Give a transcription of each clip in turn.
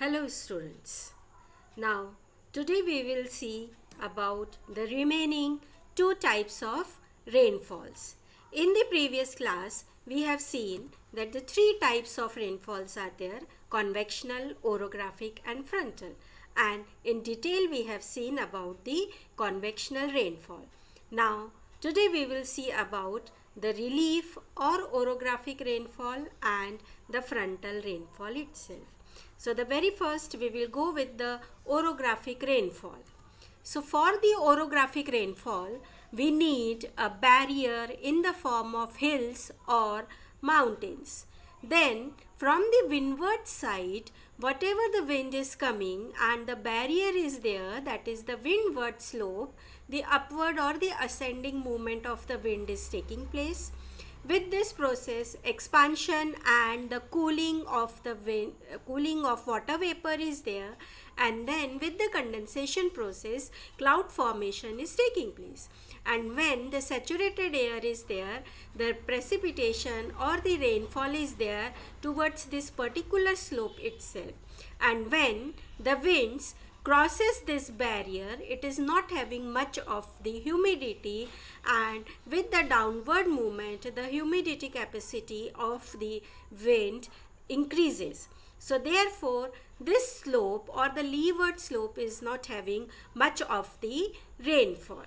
Hello students. Now today we will see about the remaining two types of rainfalls. In the previous class we have seen that the three types of rainfalls are there convectional, orographic and frontal and in detail we have seen about the convectional rainfall. Now today we will see about the relief or orographic rainfall and the frontal rainfall itself. So the very first we will go with the orographic rainfall. So for the orographic rainfall we need a barrier in the form of hills or mountains. Then from the windward side whatever the wind is coming and the barrier is there that is the windward slope the upward or the ascending movement of the wind is taking place with this process expansion and the cooling of the cooling of water vapor is there. And then with the condensation process cloud formation is taking place. And when the saturated air is there the precipitation or the rainfall is there towards this particular slope itself. And when the winds crosses this barrier it is not having much of the humidity and with the downward movement the humidity capacity of the wind increases. So therefore this slope or the leeward slope is not having much of the rainfall.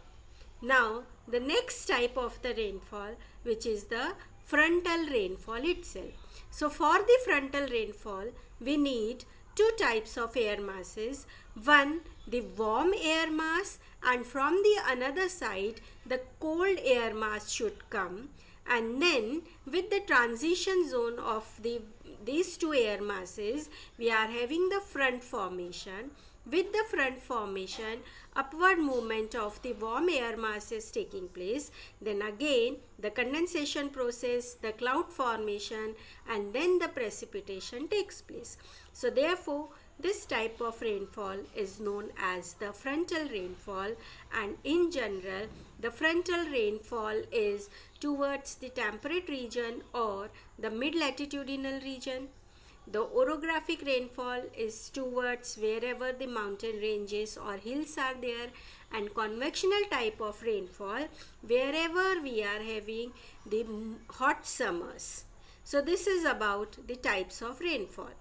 Now the next type of the rainfall which is the frontal rainfall itself. So for the frontal rainfall we need two types of air masses. One the warm air mass and from the another side the cold air mass should come. And then with the transition zone of the these two air masses we are having the front formation with the front formation upward movement of the warm air mass is taking place then again the condensation process the cloud formation and then the precipitation takes place. So therefore this type of rainfall is known as the frontal rainfall and in general the frontal rainfall is towards the temperate region or the mid latitudinal region the orographic rainfall is towards wherever the mountain ranges or hills are there and convectional type of rainfall wherever we are having the hot summers. So this is about the types of rainfall.